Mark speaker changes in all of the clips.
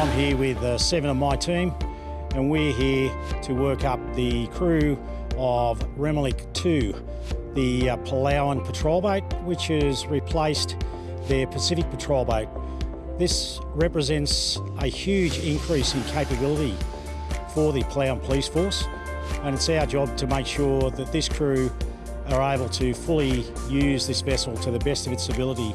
Speaker 1: I'm here with uh, seven of my team, and we're here to work up the crew of Remeliik 2, the uh, Palauan patrol boat, which has replaced their Pacific patrol boat. This represents a huge increase in capability for the Palauan Police Force, and it's our job to make sure that this crew are able to fully use this vessel to the best of its ability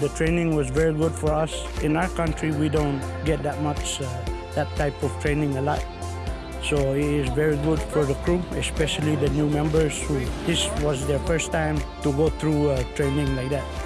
Speaker 2: The training was very good for us. In our country, we don't get that much, uh, that type of training a lot. So it is very good for the crew, especially the new members who this was their first time to go through uh, training like that.